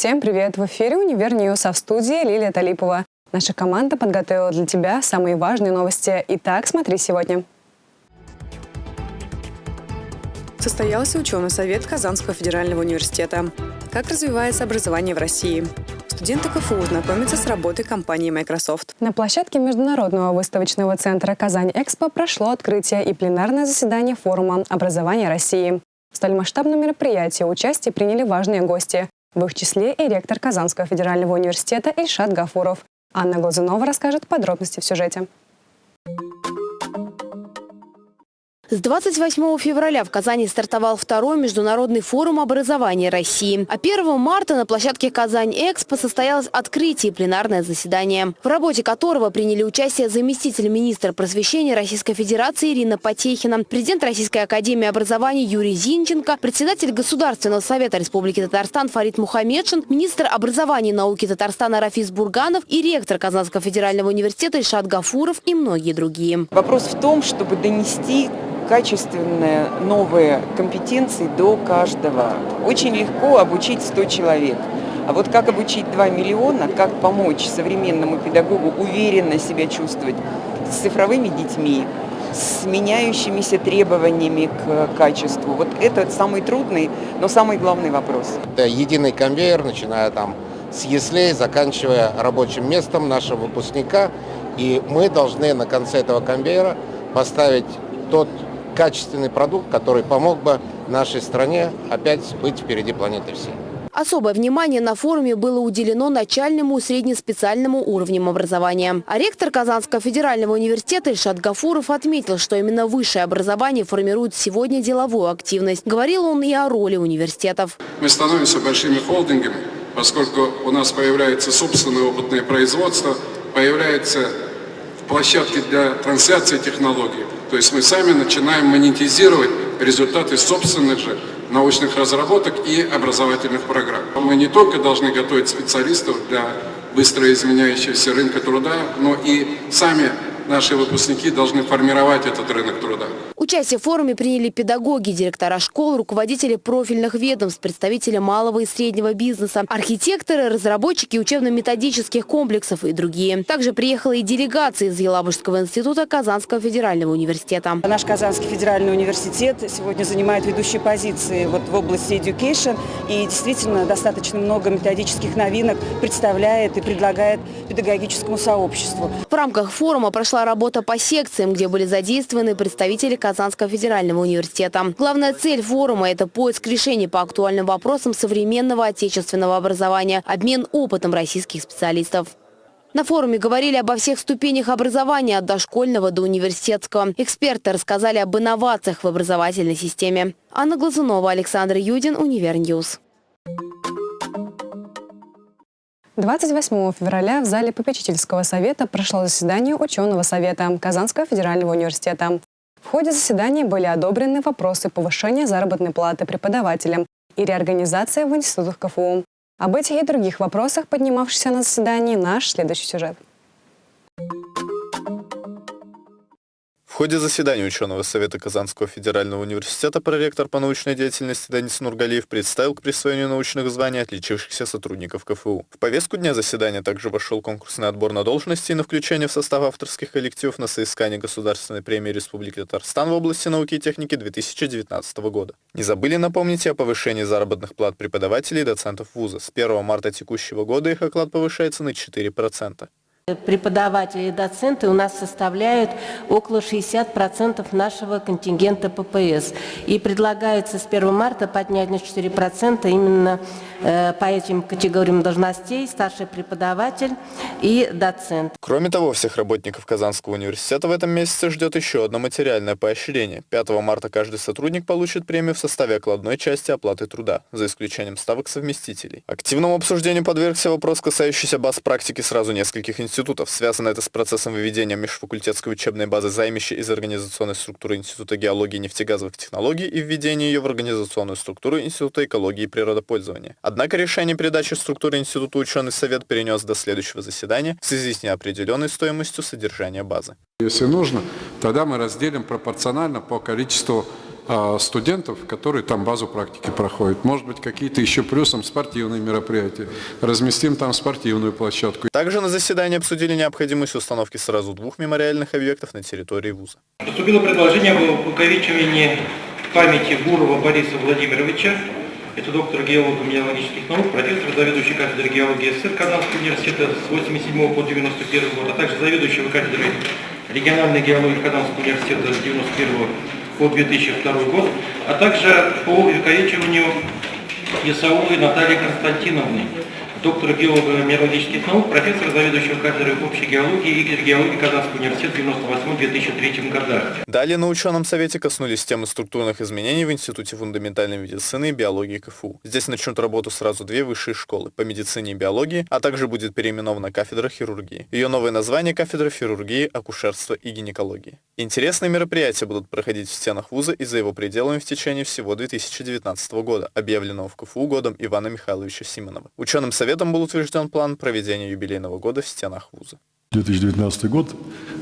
Всем привет! В эфире «Univer News», а в студии Лилия Талипова. Наша команда подготовила для тебя самые важные новости. Итак, смотри сегодня. Состоялся ученый совет Казанского федерального университета. Как развивается образование в России? Студенты КФУ знакомятся с работой компании Microsoft. На площадке Международного выставочного центра «Казань-Экспо» прошло открытие и пленарное заседание форума «Образование России». В столь масштабном мероприятии участие приняли важные гости, в их числе и ректор Казанского федерального университета Ильшат Гафуров. Анна Глазунова расскажет подробности в сюжете. С 28 февраля в Казани стартовал второй международный форум образования России. А 1 марта на площадке Казань-Экспо состоялось открытие пленарное заседание, в работе которого приняли участие заместитель министра просвещения Российской Федерации Ирина Потехина, президент Российской академии образования Юрий Зинченко, председатель Государственного совета Республики Татарстан Фарид Мухаммедшин, министр образования и науки Татарстана Рафис Бурганов и ректор Казанского федерального университета Ильшат Гафуров и многие другие. Вопрос в том, чтобы донести качественные новые компетенции до каждого. Очень легко обучить 100 человек. А вот как обучить 2 миллиона, как помочь современному педагогу уверенно себя чувствовать с цифровыми детьми, с меняющимися требованиями к качеству. Вот это самый трудный, но самый главный вопрос. Это единый конвейер, начиная там с яслей, заканчивая рабочим местом нашего выпускника. И мы должны на конце этого конвейера поставить тот качественный продукт, который помог бы нашей стране опять быть впереди планеты всей. Особое внимание на форуме было уделено начальному и среднеспециальному уровням образования. А ректор Казанского федерального университета Ильшат Гафуров отметил, что именно высшее образование формирует сегодня деловую активность. Говорил он и о роли университетов. Мы становимся большими холдингами, поскольку у нас появляется собственное опытное производство, появляются площадки для трансляции технологий. То есть мы сами начинаем монетизировать результаты собственных же научных разработок и образовательных программ. Мы не только должны готовить специалистов для быстро изменяющегося рынка труда, но и сами наши выпускники должны формировать этот рынок труда. Участие в форуме приняли педагоги, директора школ, руководители профильных ведомств, представители малого и среднего бизнеса, архитекторы, разработчики учебно-методических комплексов и другие. Также приехала и делегация из Елабужского института Казанского федерального университета. Наш Казанский федеральный университет сегодня занимает ведущие позиции вот в области education и действительно достаточно много методических новинок представляет и предлагает педагогическому сообществу. В рамках форума прошла работа по секциям, где были задействованы представители Казанского федерального университета. Главная цель форума – это поиск решений по актуальным вопросам современного отечественного образования, обмен опытом российских специалистов. На форуме говорили обо всех ступенях образования от дошкольного до университетского. Эксперты рассказали об инновациях в образовательной системе. Анна Глазунова, Александр Юдин, Univer News. 28 февраля в зале попечительского совета прошло заседание ученого совета Казанского федерального университета. Ходе заседания были одобрены вопросы повышения заработной платы преподавателям и реорганизация в институтах КФУ. Об этих и других вопросах, поднимавшихся на заседании, наш следующий сюжет. Ходе заседания ученого совета Казанского федерального университета проректор по научной деятельности Данис Нургалиев представил к присвоению научных званий отличившихся сотрудников КФУ. В повестку дня заседания также вошел конкурсный отбор на должности и на включение в состав авторских коллективов на соискание Государственной премии Республики Татарстан в области науки и техники 2019 года. Не забыли напомнить о повышении заработных плат преподавателей и доцентов вуза. С 1 марта текущего года их оклад повышается на 4%. Преподаватели и доценты у нас составляют около 60% нашего контингента ППС. И предлагается с 1 марта поднять на 4% именно э, по этим категориям должностей старший преподаватель и доцент. Кроме того, всех работников Казанского университета в этом месяце ждет еще одно материальное поощрение. 5 марта каждый сотрудник получит премию в составе окладной части оплаты труда, за исключением ставок совместителей. Активному обсуждению подвергся вопрос, касающийся баз практики сразу нескольких институтов институтов. Связано это с процессом выведения межфакультетской учебной базы займища из организационной структуры Института геологии и нефтегазовых технологий и введения ее в организационную структуру Института экологии и природопользования. Однако решение передачи структуры Института ученый совет перенес до следующего заседания в связи с неопределенной стоимостью содержания базы. Если нужно, тогда мы разделим пропорционально по количеству студентов, которые там базу практики проходят. Может быть, какие-то еще плюсом спортивные мероприятия. Разместим там спортивную площадку. Также на заседании обсудили необходимость установки сразу двух мемориальных объектов на территории вуза. Поступило предложение об увековечивании памяти Гурова Бориса Владимировича, это доктор геолого-минералогических наук, профессор, заведующий кафедрой геологии СССР Казанского университета с 87 по 91 год, а также заведующего кафедрой региональной геологии Казанского университета с 91 по 2002 год, а также по увековечиванию Исаулы Натальи Константиновны, доктора геолого-минералогических наук, профессор, заведующего кафедрой общей геологии и геологии Казанского университета в 1998-2003 годах. Далее на ученом совете коснулись темы структурных изменений в Институте фундаментальной медицины и биологии КФУ. Здесь начнут работу сразу две высшие школы по медицине и биологии, а также будет переименована кафедра хирургии. Ее новое название – кафедра хирургии, акушерства и гинекологии. Интересные мероприятия будут проходить в стенах вуза и за его пределами в течение всего 2019 года, объявленного в КФУ годом Ивана Михайловича Симонова. Ученым советом Советом был утвержден план проведения юбилейного года в стенах вуза. 2019 год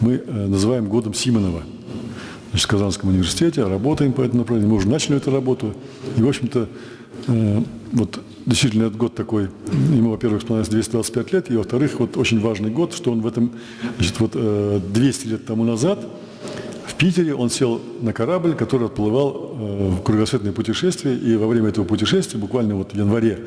мы э, называем годом Симонова. Значит, в Казанском университете работаем по этому направлению. Мы уже начали эту работу. И, в общем-то, э, вот действительно этот год такой, ему, во-первых, исполняется 225 лет, и, во-вторых, вот очень важный год, что он в этом, значит, вот 200 э, лет тому назад в Питере он сел на корабль, который отплывал в кругосветное путешествие, и во время этого путешествия, буквально вот в январе,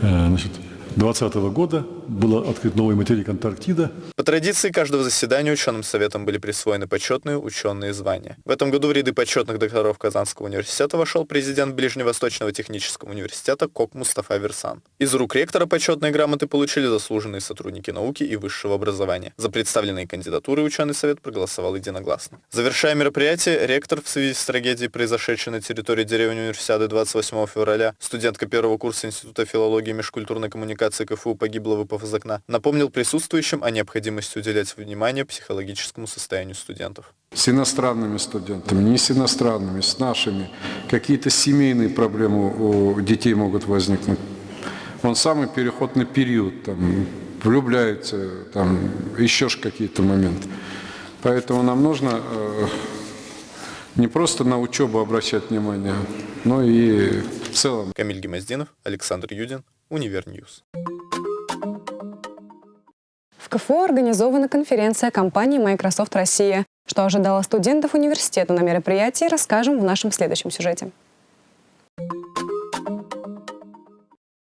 значит, 2020 года был открыт новый материк Антарктида. По традиции каждого заседания ученым советом были присвоены почетные ученые звания. В этом году в ряды почетных докторов Казанского университета вошел президент Ближневосточного технического университета Кок Мустафа Версан. Из рук ректора почетные грамоты получили заслуженные сотрудники науки и высшего образования. За представленные кандидатуры ученый совет проголосовал единогласно. Завершая мероприятие, ректор в связи с трагедией, произошедшей на территории деревни универсиады 28 февраля, студентка первого курса Института филологии и межкультурной коммуникации КФУ погибла, выпав из окна, напомнил присутствующим о необходимости уделять внимание психологическому состоянию студентов. С иностранными студентами, не с иностранными, с нашими. Какие-то семейные проблемы у детей могут возникнуть. Он самый переходный период, там, влюбляется, там, еще какие-то моменты. Поэтому нам нужно э, не просто на учебу обращать внимание, но и в целом. Камиль Гемоздинов, Александр Юдин, Univer News. КФУ организована конференция компании Microsoft Россия. Что ожидало студентов университета на мероприятии, расскажем в нашем следующем сюжете.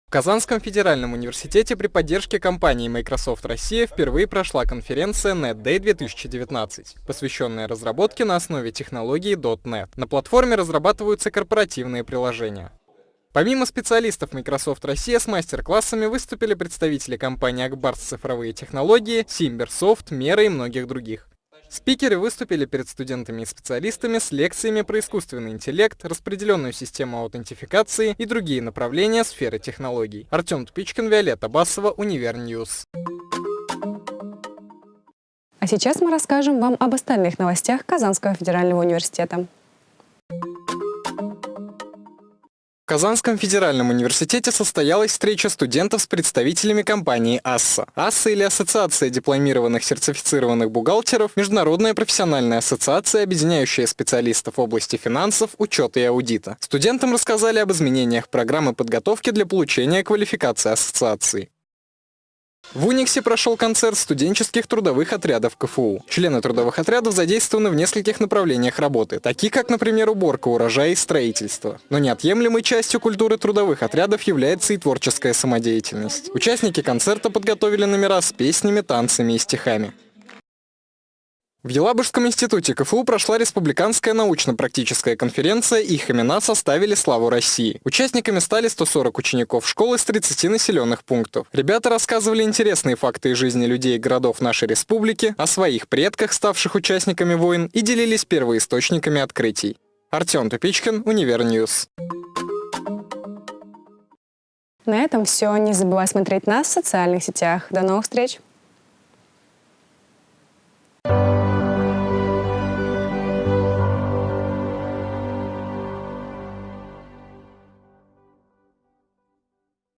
В Казанском федеральном университете при поддержке компании Microsoft Россия впервые прошла конференция NetDay 2019, посвященная разработке на основе технологии .NET. На платформе разрабатываются корпоративные приложения. Помимо специалистов Microsoft Россия с мастер-классами выступили представители компании Ак Барс цифровые технологии, SimbirSoft, Мера и многих других. Спикеры выступили перед студентами и специалистами с лекциями про искусственный интеллект, распределенную систему аутентификации и другие направления сферы технологий. Артем Тупичкин, Виолетта Басова, Univer News. А сейчас мы расскажем вам об остальных новостях Казанского федерального университета. Казанском федеральном университете состоялась встреча студентов с представителями компании АССА. АССА или Ассоциация дипломированных сертифицированных бухгалтеров – международная профессиональная ассоциация, объединяющая специалистов в области финансов, учета и аудита. Студентам рассказали об изменениях программы подготовки для получения квалификации ассоциации. В Униксе прошел концерт студенческих трудовых отрядов КФУ. Члены трудовых отрядов задействованы в нескольких направлениях работы, такие как, например, уборка урожая и строительство. Но неотъемлемой частью культуры трудовых отрядов является и творческая самодеятельность. Участники концерта подготовили номера с песнями, танцами и стихами. В Елабужском институте КФУ прошла республиканская научно-практическая конференция «Их имена составили славу России». Участниками стали 140 учеников школы с 30 населенных пунктов. Ребята рассказывали интересные факты из жизни людей и городов нашей республики, о своих предках, ставших участниками войн, и делились первоисточниками открытий. Артем Тупичкин, Univer News. На этом все. Не забывай смотреть нас в социальных сетях. До новых встреч!